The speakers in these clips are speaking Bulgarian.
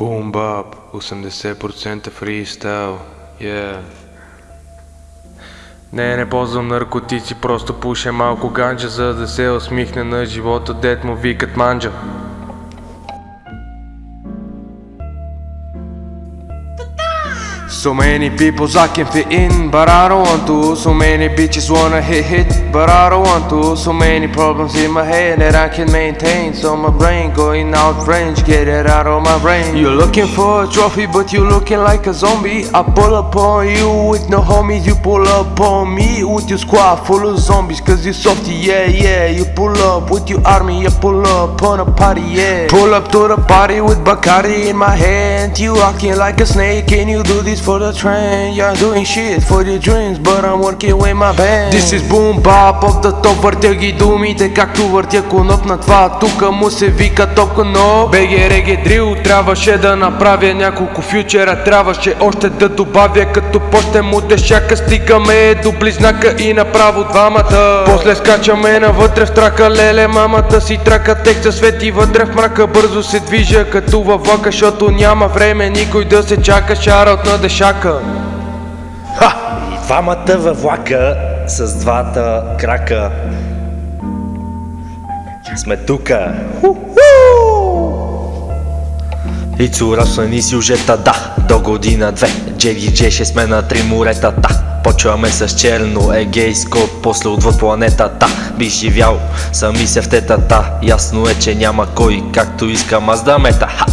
Boom bap, 80% фристайл, yeah. Не, не ползвам наркотици, просто пуша малко ганджа, за да се усмихне на живота, дет му викат манджа. So many people I can fit in, but I don't want to. So many bitches wanna hit hit, but I don't want to. So many problems in my head that I can maintain. So my brain going out range, get it out of my brain. You're looking for a trophy, but you're looking like a zombie. I pull up on you with no homies, you pull up on me with your squad full of zombies. Cause you softy, yeah, yeah. You pull up with your army, you pull up on a party, yeah. Pull up to the party with Bacardi in my hand. You walking like a snake, can you do this for the train? You're doing shit for your dreams, but I'm working with my band. This is boom bap of the top, въртя ги думите, както въртя коноп на това. Тука му се вика топ коноп. БГ Дрил, трябваше да направя няколко фьючера, трябваше още да добавя, като почне му дешака, стигаме до близнака и направо двамата. После скачаме навътре в трака, леле, мамата си трака, текста свети вътре в мрака, бързо се движа, като във влака, защото няма време никой да се чака, шараут на дешака. Ха! И двамата във влака с двата крака. Сме тука. Ицу разсъни сюжета, да, до година две. Джеги Джеше сме на три моретата. Почваме с черно егейско, после отвъд планетата Би живял сами се в тетата Ясно е, че няма кой, както искам аз да мета Ха!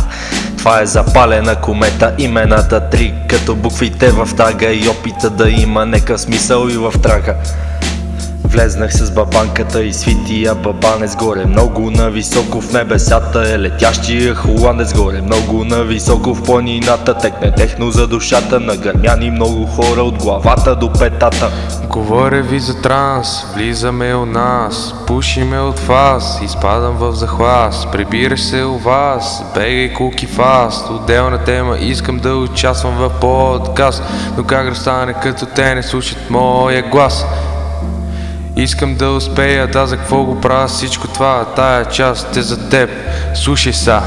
Това е запалена комета, имената три Като буквите в тага и опита да има нека смисъл и в трака Влезнах с бабанката и свития бабанец горе. Много нависоко в небесата е летящия холандец горе. Много нависоко в планината текне техно за душата. На гърмяни много хора от главата до петата. Говоря ви за транс, влизаме у нас, пушиме от вас, изпадам в захлас, прибираш се у вас, бегай куки фаст, отделна тема, искам да участвам в подкаст, но как да стане като те не слушат моя глас? Искам да успея, да за какво го правя всичко това, тая част е за теб, слушай са.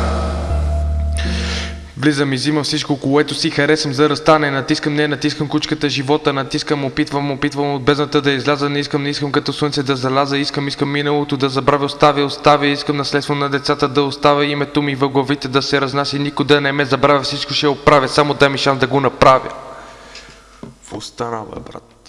Влизам и взимам всичко, което си харесам за разстане. Натискам, не натискам кучката живота Натискам, опитвам, опитвам от бездната да изляза. Не искам, не искам като слънце да заляза. Искам, искам миналото да забравя, оставя, оставя. Искам наследство на децата да оставя. Името ми във главите да се разнася. Никой да не ме забравя, всичко ще оправя. Само дай ми шанс да го направя. В остана, бе, брат